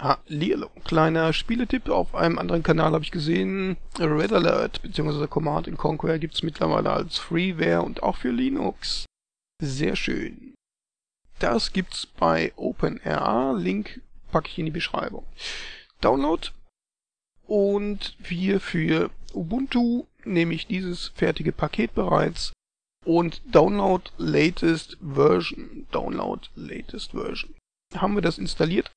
Hallihallo. Kleiner Spieletipp. Auf einem anderen Kanal habe ich gesehen, Red Alert bzw. Command Conquer gibt es mittlerweile als Freeware und auch für Linux. Sehr schön. Das gibt's bei OpenRA. Link packe ich in die Beschreibung. Download. Und wir für Ubuntu nehme ich dieses fertige Paket bereits und Download Latest Version. Download Latest Version. Haben wir das installiert,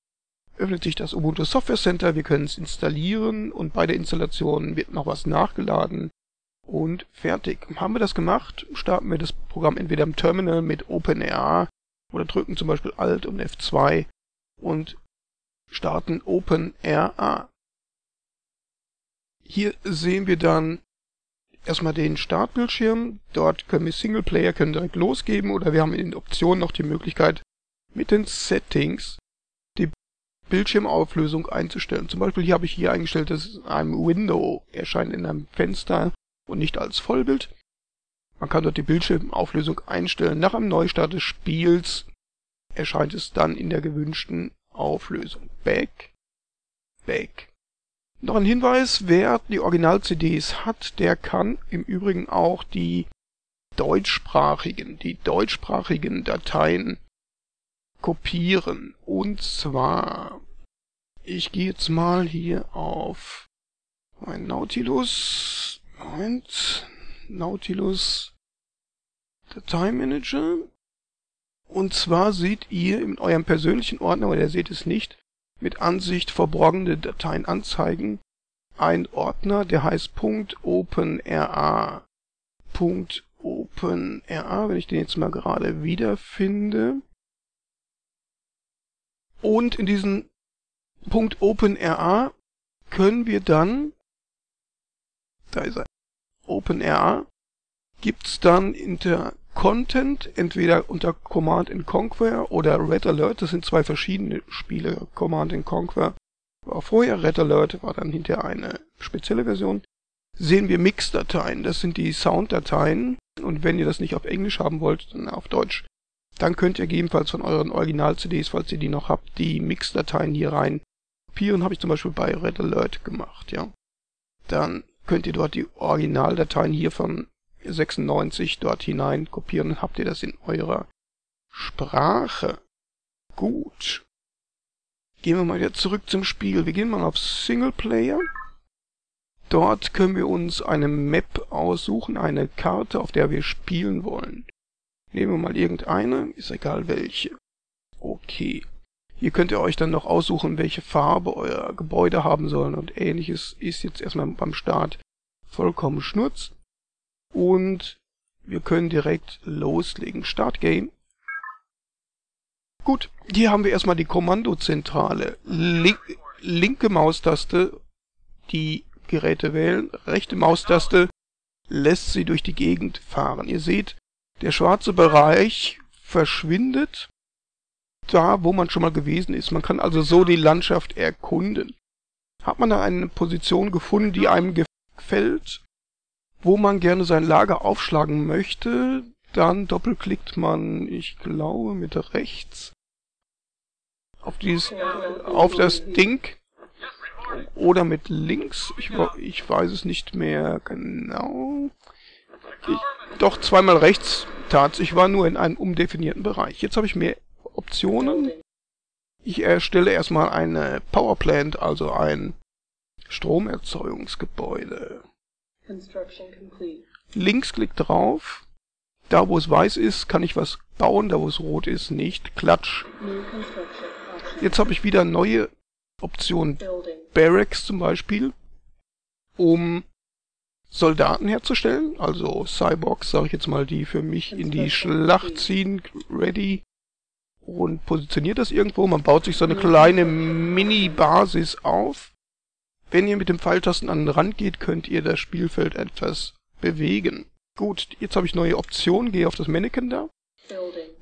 öffnet sich das Ubuntu Software Center, wir können es installieren und bei der Installation wird noch was nachgeladen und fertig. Haben wir das gemacht, starten wir das Programm entweder im Terminal mit OpenRA oder drücken zum Beispiel Alt und F2 und starten OpenRA. Hier sehen wir dann erstmal den Startbildschirm. Dort können wir Singleplayer können direkt losgeben oder wir haben in den Optionen noch die Möglichkeit, mit den Settings Bildschirmauflösung einzustellen. Zum Beispiel hier habe ich hier eingestellt, dass es in einem Window erscheint in einem Fenster und nicht als Vollbild. Man kann dort die Bildschirmauflösung einstellen. Nach einem Neustart des Spiels erscheint es dann in der gewünschten Auflösung. Back, Back. Noch ein Hinweis, wer die Original-CDs hat, der kann im Übrigen auch die deutschsprachigen, die deutschsprachigen Dateien kopieren. Und zwar, ich gehe jetzt mal hier auf mein Nautilus, Moment, Nautilus Dateimanager. Und zwar seht ihr in eurem persönlichen Ordner, oder ihr seht es nicht, mit Ansicht verborgene Dateien anzeigen, ein Ordner, der heißt .openra. .openra, wenn ich den jetzt mal gerade wiederfinde. Und in diesem .openra können wir dann, da ist er, OpenRA, gibt's dann in der Content, entweder unter Command Conquer oder Red Alert, das sind zwei verschiedene Spiele. Command Conquer war vorher, Red Alert war dann hinterher eine spezielle Version. Sehen wir Mix-Dateien, das sind die Sound-Dateien und wenn ihr das nicht auf Englisch haben wollt, dann auf Deutsch. Dann könnt ihr gegebenenfalls von euren Original-CDs, falls ihr die noch habt, die Mix-Dateien hier rein kopieren. Habe ich zum Beispiel bei Red Alert gemacht, ja. Dann könnt ihr dort die Originaldateien hier von 96 dort hinein kopieren und habt ihr das in eurer Sprache. Gut. Gehen wir mal wieder zurück zum Spiel. Wir gehen mal auf Singleplayer. Dort können wir uns eine Map aussuchen, eine Karte, auf der wir spielen wollen. Nehmen wir mal irgendeine, ist egal welche. Okay. Hier könnt ihr euch dann noch aussuchen, welche Farbe euer Gebäude haben soll und ähnliches ist jetzt erstmal beim Start vollkommen schnurz. Und wir können direkt loslegen. Start Game. Gut, hier haben wir erstmal die Kommandozentrale. Link, linke Maustaste die Geräte wählen, rechte Maustaste lässt sie durch die Gegend fahren. Ihr seht, der schwarze Bereich verschwindet da, wo man schon mal gewesen ist. Man kann also so die Landschaft erkunden. Hat man da eine Position gefunden, die einem gefällt, wo man gerne sein Lager aufschlagen möchte, dann doppelklickt man, ich glaube, mit rechts auf dieses, auf das Ding oder mit links. Ich, ich weiß es nicht mehr genau. Ich, doch zweimal rechts tat Ich war nur in einem umdefinierten Bereich. Jetzt habe ich mehr Optionen. Ich erstelle erstmal eine Powerplant, also ein Stromerzeugungsgebäude. Linksklick drauf. Da, wo es weiß ist, kann ich was bauen. Da, wo es rot ist, nicht. Klatsch. Jetzt habe ich wieder neue Optionen. Barracks zum Beispiel, um Soldaten herzustellen. Also Cyborgs, sage ich jetzt mal, die für mich in die Schlacht ziehen. Ready. Und positioniert das irgendwo. Man baut sich so eine kleine Mini-Basis auf. Wenn ihr mit dem Pfeiltasten an den Rand geht, könnt ihr das Spielfeld etwas bewegen. Gut, jetzt habe ich neue Optionen, gehe auf das Mannequin da.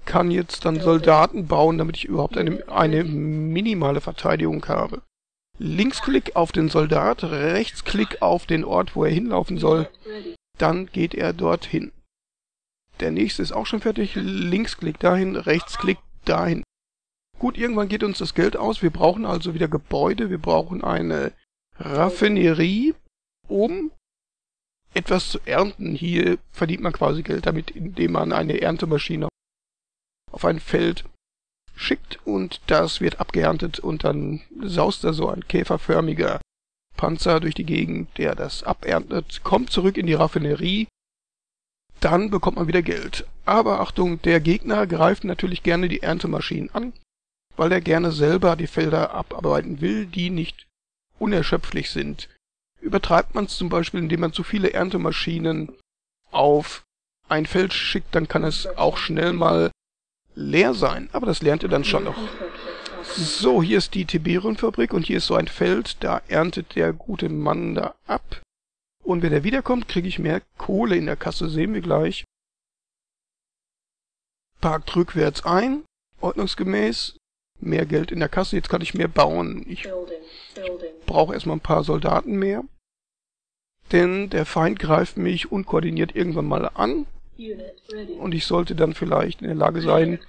Kann jetzt dann Soldaten bauen, damit ich überhaupt eine, eine minimale Verteidigung habe. Linksklick auf den Soldat, Rechtsklick auf den Ort, wo er hinlaufen soll. Dann geht er dorthin. Der nächste ist auch schon fertig. Linksklick dahin, Rechtsklick dahin. Gut, irgendwann geht uns das Geld aus. Wir brauchen also wieder Gebäude. Wir brauchen eine Raffinerie, um etwas zu ernten. Hier verdient man quasi Geld damit, indem man eine Erntemaschine auf ein Feld schickt und das wird abgeerntet und dann saust da so ein käferförmiger Panzer durch die Gegend, der das aberntet, kommt zurück in die Raffinerie, dann bekommt man wieder Geld. Aber Achtung, der Gegner greift natürlich gerne die Erntemaschinen an, weil er gerne selber die Felder abarbeiten will, die nicht unerschöpflich sind. Übertreibt man es zum Beispiel, indem man zu viele Erntemaschinen auf ein Feld schickt, dann kann es auch schnell mal leer sein. Aber das lernt ihr dann schon noch. So, hier ist die Tiberium-Fabrik und hier ist so ein Feld, da erntet der gute Mann da ab. Und wenn er wiederkommt, kriege ich mehr Kohle in der Kasse, sehen wir gleich. Parkt rückwärts ein, ordnungsgemäß. Mehr Geld in der Kasse, jetzt kann ich mehr bauen. Ich brauche erstmal ein paar Soldaten mehr. Denn der Feind greift mich unkoordiniert irgendwann mal an. Und ich sollte dann vielleicht in der Lage sein,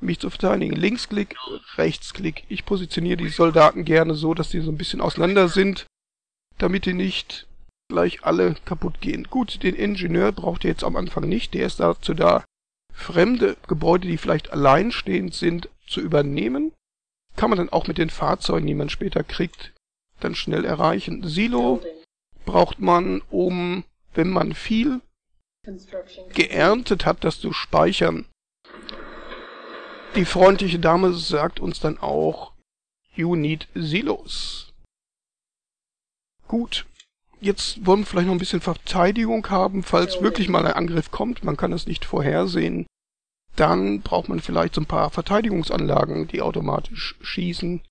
mich zu verteidigen. Linksklick, Rechtsklick. Ich positioniere die Soldaten gerne so, dass die so ein bisschen auseinander sind, damit die nicht gleich alle kaputt gehen. Gut, den Ingenieur braucht ihr jetzt am Anfang nicht. Der ist dazu da, fremde Gebäude, die vielleicht alleinstehend sind, zu übernehmen. Kann man dann auch mit den Fahrzeugen, die man später kriegt, dann schnell erreichen. Silo braucht man, um, wenn man viel geerntet hat, das zu speichern. Die freundliche Dame sagt uns dann auch, you need Silos. Gut, jetzt wollen wir vielleicht noch ein bisschen Verteidigung haben, falls wirklich mal ein Angriff kommt. Man kann das nicht vorhersehen. Dann braucht man vielleicht so ein paar Verteidigungsanlagen, die automatisch schießen.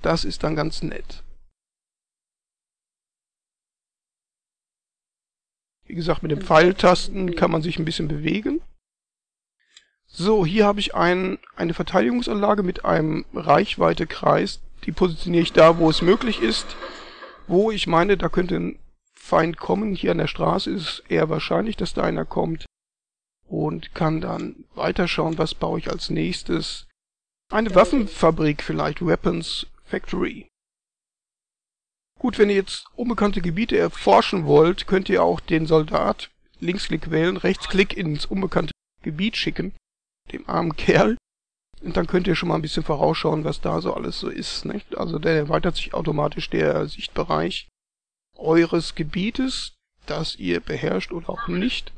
Das ist dann ganz nett. Wie gesagt, mit den Pfeiltasten kann man sich ein bisschen bewegen. So, hier habe ich ein, eine Verteidigungsanlage mit einem Reichweitekreis. Die positioniere ich da, wo es möglich ist. Wo ich meine, da könnte ein Feind kommen. Hier an der Straße ist es eher wahrscheinlich, dass da einer kommt. Und kann dann weiterschauen, was baue ich als nächstes. Eine Waffenfabrik vielleicht, Weapons Factory. Gut, wenn ihr jetzt unbekannte Gebiete erforschen wollt, könnt ihr auch den Soldat Linksklick wählen, Rechtsklick ins unbekannte Gebiet schicken, dem armen Kerl. Und dann könnt ihr schon mal ein bisschen vorausschauen, was da so alles so ist. Nicht? Also der erweitert sich automatisch der Sichtbereich eures Gebietes, das ihr beherrscht oder auch nicht.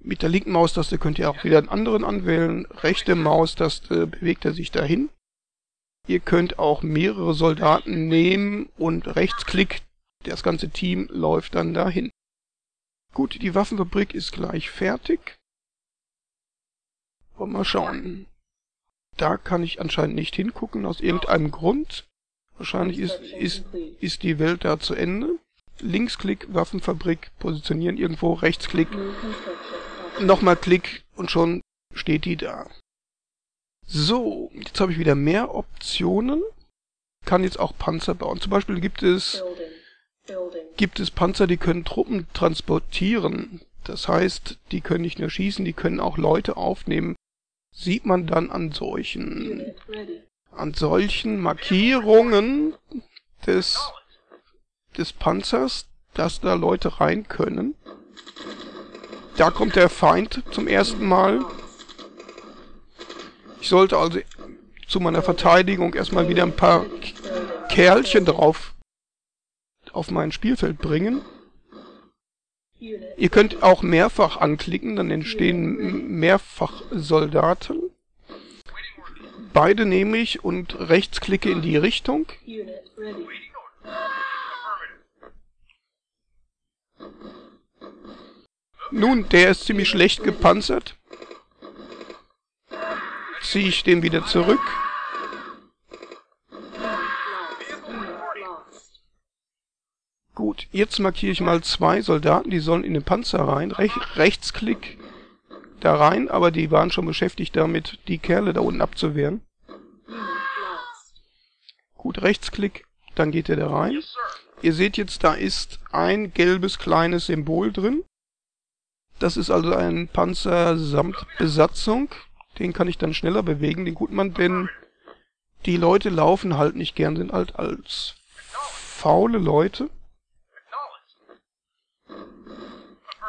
Mit der linken Maustaste könnt ihr auch wieder einen anderen anwählen. Rechte Maustaste bewegt er sich dahin. Ihr könnt auch mehrere Soldaten nehmen und Rechtsklick, das ganze Team läuft dann dahin. Gut, die Waffenfabrik ist gleich fertig. Wollen wir mal schauen. Da kann ich anscheinend nicht hingucken, aus irgendeinem Grund. Wahrscheinlich ist, ist, ist die Welt da zu Ende. Linksklick, Waffenfabrik, positionieren irgendwo, Rechtsklick, nochmal Klick und schon steht die da. So, jetzt habe ich wieder mehr Optionen. Kann jetzt auch Panzer bauen. Zum Beispiel gibt es, gibt es Panzer, die können Truppen transportieren. Das heißt, die können nicht nur schießen, die können auch Leute aufnehmen. Sieht man dann an solchen, an solchen Markierungen des, des Panzers, dass da Leute rein können. Da kommt der Feind zum ersten Mal. Ich sollte also zu meiner Verteidigung erstmal wieder ein paar Kerlchen drauf auf mein Spielfeld bringen. Ihr könnt auch mehrfach anklicken, dann entstehen mehrfach Soldaten. Beide nehme ich und rechtsklicke in die Richtung. Nun, der ist ziemlich schlecht gepanzert ziehe ich den wieder zurück. Gut, jetzt markiere ich mal zwei Soldaten, die sollen in den Panzer rein. Rech Rechtsklick da rein, aber die waren schon beschäftigt damit, die Kerle da unten abzuwehren. Gut, Rechtsklick, dann geht er da rein. Ihr seht jetzt, da ist ein gelbes kleines Symbol drin. Das ist also ein Panzer samt Besatzung. Den kann ich dann schneller bewegen, den Gutmann, denn die Leute laufen halt nicht gern, sind halt als faule Leute.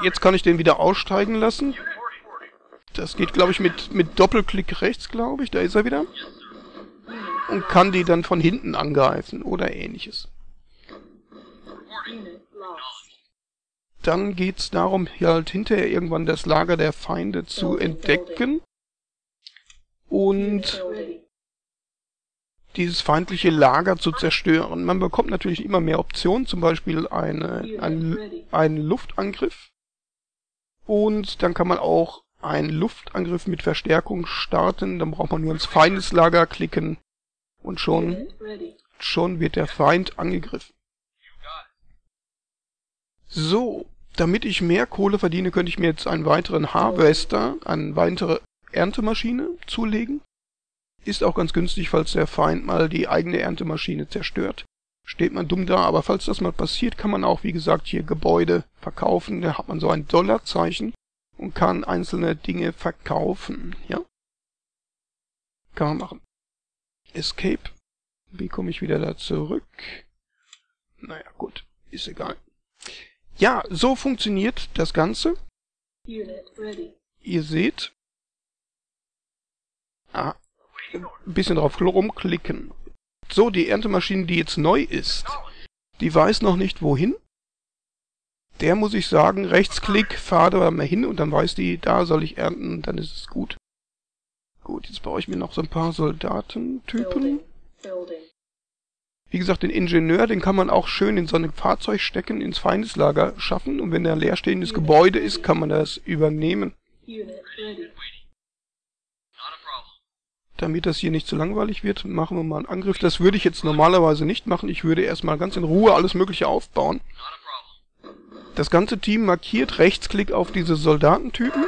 Jetzt kann ich den wieder aussteigen lassen. Das geht, glaube ich, mit, mit Doppelklick rechts, glaube ich. Da ist er wieder. Und kann die dann von hinten angreifen oder ähnliches. Dann geht's darum, halt hinterher irgendwann das Lager der Feinde zu entdecken. Und dieses feindliche Lager zu zerstören. Man bekommt natürlich immer mehr Optionen, zum Beispiel eine, ein, einen Luftangriff. Und dann kann man auch einen Luftangriff mit Verstärkung starten. Dann braucht man nur ins Feindeslager klicken und schon, schon wird der Feind angegriffen. So, damit ich mehr Kohle verdiene, könnte ich mir jetzt einen weiteren Harvester, eine weitere Erntemaschine zulegen. Ist auch ganz günstig, falls der Feind mal die eigene Erntemaschine zerstört. Steht man dumm da, aber falls das mal passiert, kann man auch, wie gesagt, hier Gebäude verkaufen. Da hat man so ein Dollarzeichen und kann einzelne Dinge verkaufen, ja? Kann man machen. Escape. Wie komme ich wieder da zurück? Naja, gut. Ist egal. Ja, so funktioniert das Ganze. Ihr seht. Ah, ein bisschen drauf rumklicken. So, die Erntemaschine, die jetzt neu ist, die weiß noch nicht wohin. Der muss ich sagen, Rechtsklick, fahr da mal hin und dann weiß die, da soll ich ernten, dann ist es gut. Gut, jetzt baue ich mir noch so ein paar Soldatentypen. Wie gesagt, den Ingenieur, den kann man auch schön in so ein Fahrzeug stecken, ins Feindeslager schaffen und wenn der leerstehendes Gebäude ist, kann man das übernehmen. Damit das hier nicht zu langweilig wird, machen wir mal einen Angriff. Das würde ich jetzt normalerweise nicht machen. Ich würde erstmal ganz in Ruhe alles mögliche aufbauen. Das ganze Team markiert Rechtsklick auf diese Soldatentypen.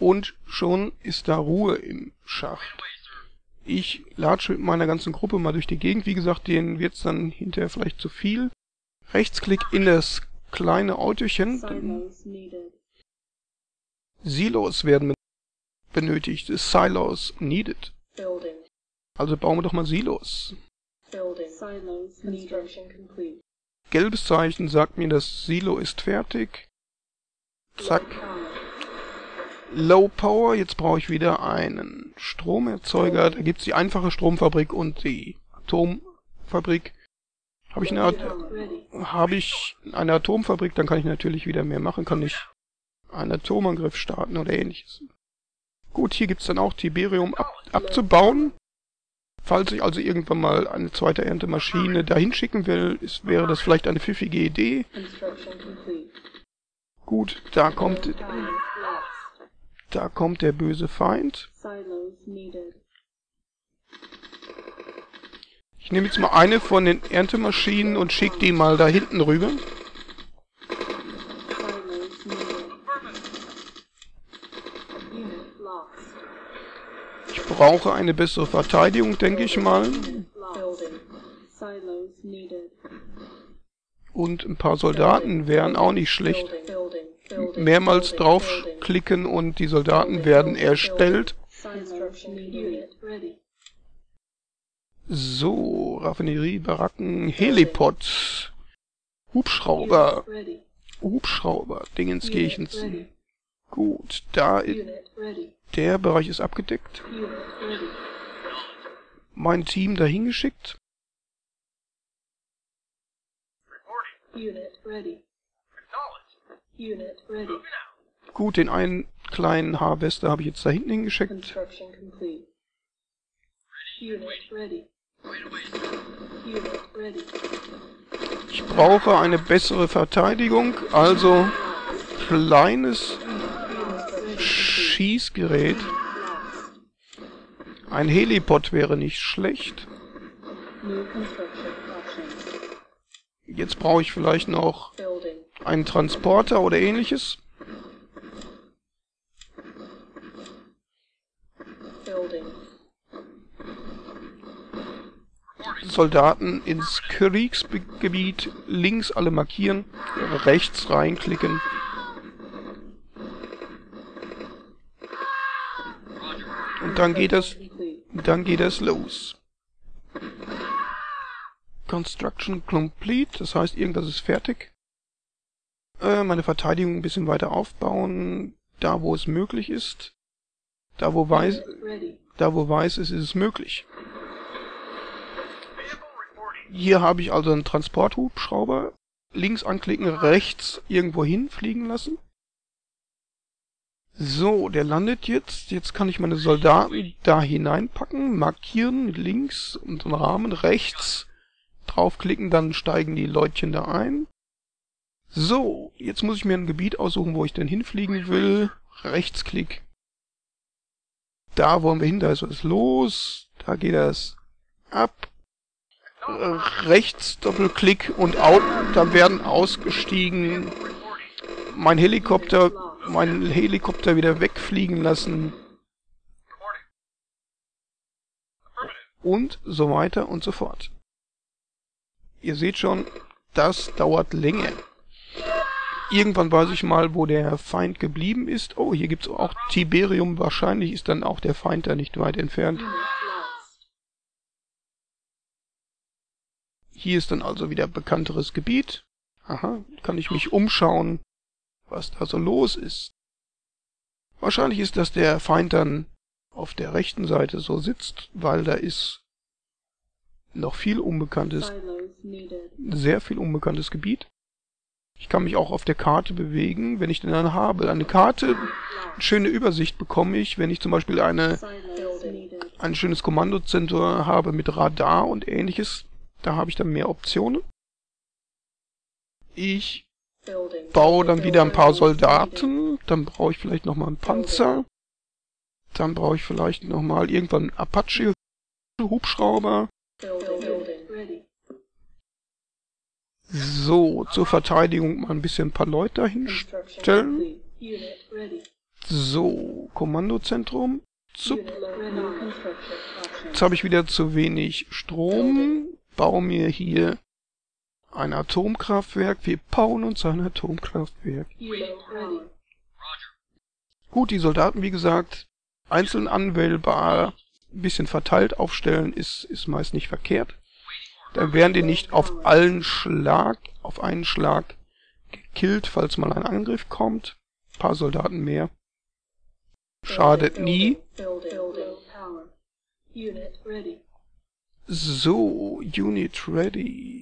Und schon ist da Ruhe im Schacht. Ich latsche mit meiner ganzen Gruppe mal durch die Gegend. Wie gesagt, denen wird's dann hinterher vielleicht zu viel. Rechtsklick in das kleine Autochen. Silos werden benötigt. Silos needed. Also bauen wir doch mal Silos. Gelbes Zeichen sagt mir, das Silo ist fertig. Zack. Low Power, jetzt brauche ich wieder einen Stromerzeuger. Da gibt's die einfache Stromfabrik und die Atomfabrik. Habe ich, eine, hab ich eine Atomfabrik, dann kann ich natürlich wieder mehr machen. Kann ich einen Atomangriff starten oder ähnliches. Gut, hier gibt's dann auch Tiberium ab, abzubauen. Falls ich also irgendwann mal eine zweite Erntemaschine dahin schicken will, ist, wäre das vielleicht eine pfiffige Idee. Gut, da kommt, da kommt der böse Feind. Ich nehme jetzt mal eine von den Erntemaschinen und schicke die mal da hinten rüber. Brauche eine bessere Verteidigung, denke ich mal. Und ein paar Soldaten wären auch nicht schlecht. Mehrmals draufklicken und die Soldaten werden erstellt. So, Raffinerie, Baracken, Helipod, Hubschrauber, Hubschrauber, Dingenskirchens. Gut, da der Bereich ist abgedeckt. Mein Team dahin geschickt. Gut, den einen kleinen Harvester habe ich jetzt da hinten hingeschickt. Ich brauche eine bessere Verteidigung, also kleines Schießgerät. Ein Helipod wäre nicht schlecht. Jetzt brauche ich vielleicht noch einen Transporter oder ähnliches. Soldaten ins Kriegsgebiet links alle markieren, rechts reinklicken dann geht es, dann geht es los. Construction complete, das heißt, irgendwas ist fertig. Äh, meine Verteidigung ein bisschen weiter aufbauen, da wo es möglich ist. Da wo weiß, da wo weiß ist, ist es möglich. Hier habe ich also einen Transporthubschrauber. Links anklicken, rechts irgendwo hinfliegen lassen. So, der landet jetzt. Jetzt kann ich meine Soldaten da hineinpacken, markieren links und den Rahmen rechts. Draufklicken, dann steigen die Leutchen da ein. So, jetzt muss ich mir ein Gebiet aussuchen, wo ich denn hinfliegen will. Rechtsklick. Da wollen wir hin, da ist was los. Da geht das ab. Rechts Doppelklick und out, da werden ausgestiegen. Mein Helikopter, mein Helikopter wieder wegfliegen lassen. Und so weiter und so fort. Ihr seht schon, das dauert länger. Irgendwann weiß ich mal, wo der Feind geblieben ist. Oh, hier gibt's auch Tiberium. Wahrscheinlich ist dann auch der Feind da nicht weit entfernt. Hier ist dann also wieder bekannteres Gebiet. Aha, kann ich mich umschauen, was da so los ist. Wahrscheinlich ist, dass der Feind dann auf der rechten Seite so sitzt, weil da ist noch viel Unbekanntes, sehr viel unbekanntes Gebiet. Ich kann mich auch auf der Karte bewegen, wenn ich denn eine habe. Eine Karte, eine schöne Übersicht bekomme ich, wenn ich zum Beispiel eine, ein schönes Kommandozentrum habe mit Radar und ähnliches. Da habe ich dann mehr Optionen. Ich baue dann wieder ein paar Soldaten. Dann brauche ich vielleicht nochmal einen Panzer. Dann brauche ich vielleicht nochmal irgendwann einen Apache-Hubschrauber. So, zur Verteidigung mal ein bisschen ein paar Leute dahinstellen. So, Kommandozentrum. Zup. Jetzt habe ich wieder zu wenig Strom. Baue mir hier ein Atomkraftwerk. Wir bauen uns ein Atomkraftwerk. Gut, die Soldaten, wie gesagt, einzeln anwählbar, ein bisschen verteilt aufstellen, ist, ist meist nicht verkehrt. Dann werden die nicht auf allen Schlag, auf einen Schlag gekillt, falls mal ein Angriff kommt. Ein paar Soldaten mehr. Schadet nie. So, Unit ready.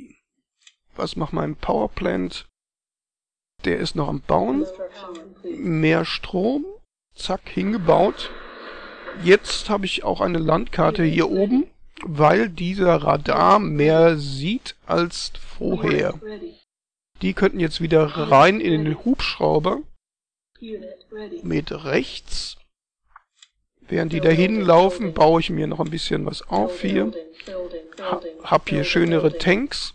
Was macht mein Powerplant? Der ist noch am Bauen. Mehr Strom. Zack, hingebaut. Jetzt habe ich auch eine Landkarte hier oben weil dieser Radar mehr sieht als vorher. Die könnten jetzt wieder rein in den Hubschrauber mit rechts. Während die dahin laufen, baue ich mir noch ein bisschen was auf hier. Ha hab hier schönere Tanks.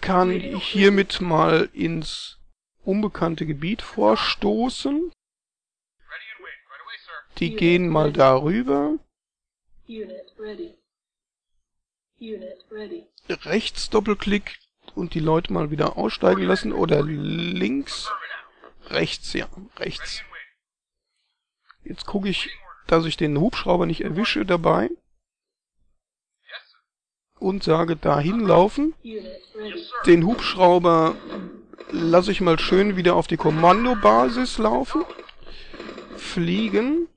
Kann hiermit mal ins unbekannte Gebiet vorstoßen. Die gehen mal darüber. Rechts Doppelklick und die Leute mal wieder aussteigen lassen oder links. Rechts, ja, rechts. Jetzt gucke ich, dass ich den Hubschrauber nicht erwische dabei. Und sage dahin laufen. Den Hubschrauber lasse ich mal schön wieder auf die Kommandobasis laufen. Fliegen.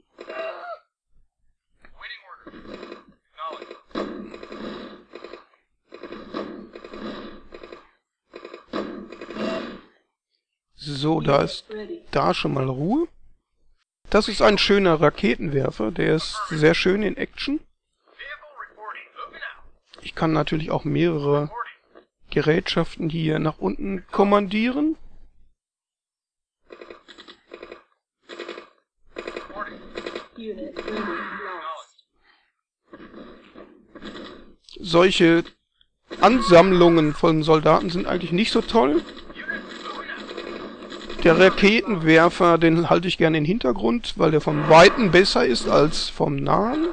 So, da ist da schon mal Ruhe. Das ist ein schöner Raketenwerfer, der ist sehr schön in Action. Ich kann natürlich auch mehrere Gerätschaften hier nach unten kommandieren. Solche Ansammlungen von Soldaten sind eigentlich nicht so toll. Der Raketenwerfer, den halte ich gerne im Hintergrund, weil der vom Weiten besser ist als vom Nahen.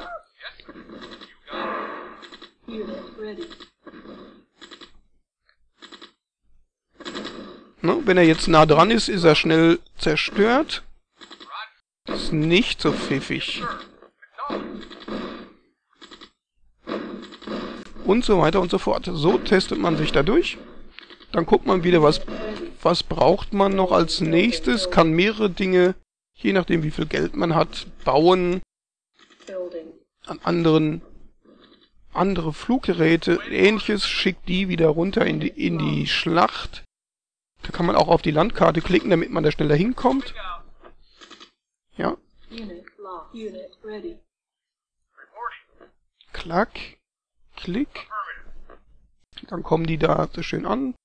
Ne? Wenn er jetzt nah dran ist, ist er schnell zerstört. Das ist nicht so pfiffig. Und so weiter und so fort. So testet man sich dadurch. Dann guckt man wieder, was, was braucht man noch als nächstes. Kann mehrere Dinge, je nachdem wie viel Geld man hat, bauen. An anderen andere Fluggeräte, ähnliches, schickt die wieder runter in die, in die Schlacht. Da kann man auch auf die Landkarte klicken, damit man da schneller hinkommt. Ja. Klack. Klick. Dann kommen die da so schön an.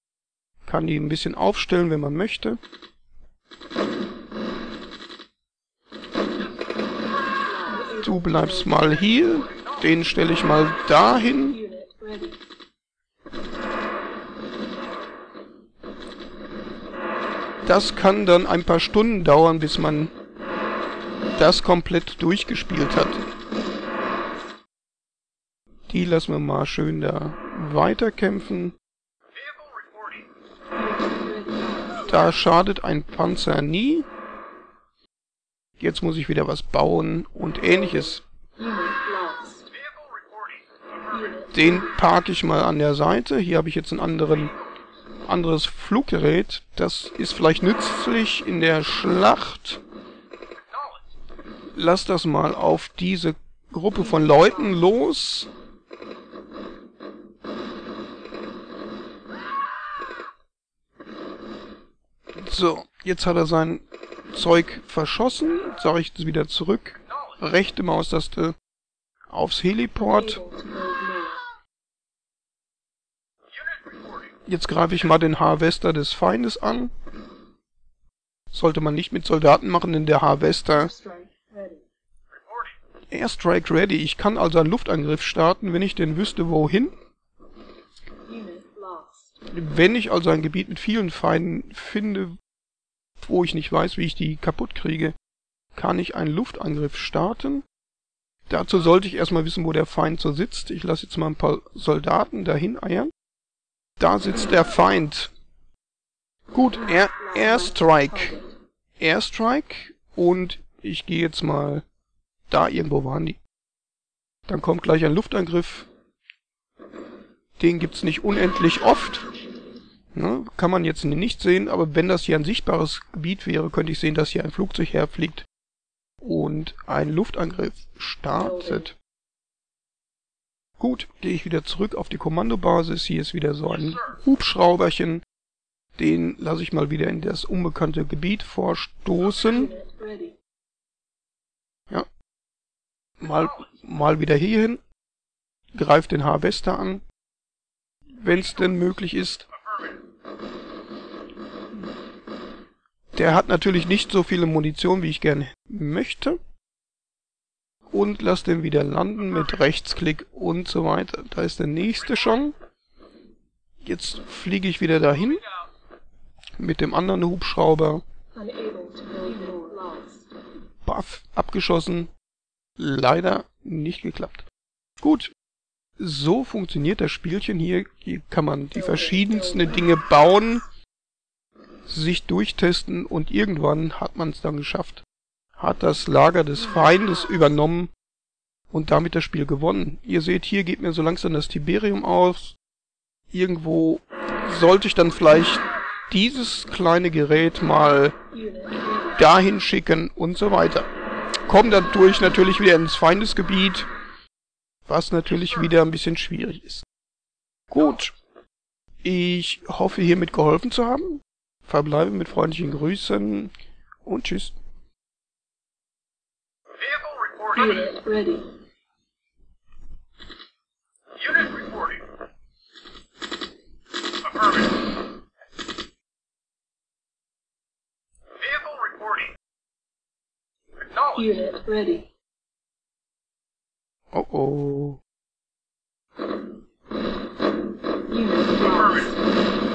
Kann die ein bisschen aufstellen, wenn man möchte. Du bleibst mal hier. Den stelle ich mal dahin. Das kann dann ein paar Stunden dauern, bis man das komplett durchgespielt hat. Die lassen wir mal schön da weiterkämpfen. Da schadet ein Panzer nie. Jetzt muss ich wieder was bauen und ähnliches. Den parke ich mal an der Seite. Hier habe ich jetzt ein anderen, anderes Fluggerät. Das ist vielleicht nützlich in der Schlacht. Lass das mal auf diese Gruppe von Leuten los. So, jetzt hat er sein Zeug verschossen. Sage ich das wieder zurück. Rechte Maustaste aufs Heliport. Jetzt greife ich mal den Harvester des Feindes an. Sollte man nicht mit Soldaten machen, denn der Harvester... Airstrike ready. Ich kann also einen Luftangriff starten, wenn ich denn wüsste, wohin. Wenn ich also ein Gebiet mit vielen Feinden finde, wo ich nicht weiß, wie ich die kaputt kriege, kann ich einen Luftangriff starten. Dazu sollte ich erstmal wissen, wo der Feind so sitzt. Ich lasse jetzt mal ein paar Soldaten dahin eiern. Da sitzt der Feind. Gut, Air Airstrike. Airstrike. Und ich gehe jetzt mal... Da irgendwo waren die. Dann kommt gleich ein Luftangriff. Den gibt's nicht unendlich oft. Ne, kann man jetzt nicht sehen, aber wenn das hier ein sichtbares Gebiet wäre, könnte ich sehen, dass hier ein Flugzeug herfliegt und ein Luftangriff startet. Gut, gehe ich wieder zurück auf die Kommandobasis. Hier ist wieder so ein Hubschrauberchen. Den lasse ich mal wieder in das unbekannte Gebiet vorstoßen. Ja. Mal, mal wieder hierhin. Greift den Harvester an. Wenn es denn möglich ist. Der hat natürlich nicht so viele Munition, wie ich gerne möchte. Und lass den wieder landen mit Rechtsklick und so weiter. Da ist der nächste schon. Jetzt fliege ich wieder dahin. Mit dem anderen Hubschrauber. Buff, abgeschossen. Leider nicht geklappt. Gut. So funktioniert das Spielchen hier. Hier kann man die verschiedensten Dinge bauen sich durchtesten und irgendwann hat man es dann geschafft. Hat das Lager des Feindes übernommen und damit das Spiel gewonnen. Ihr seht, hier geht mir so langsam das Tiberium aus. Irgendwo sollte ich dann vielleicht dieses kleine Gerät mal dahin schicken und so weiter. Kommen dadurch natürlich wieder ins Feindesgebiet, was natürlich wieder ein bisschen schwierig ist. Gut. Ich hoffe, hiermit geholfen zu haben verbleibe mit freundlichen Grüßen und tschüss. Unit ready. Unit reporting. Affirmative. Vehicle reporting. Acknowledged. Unit ready. Oh oh. Unit lost.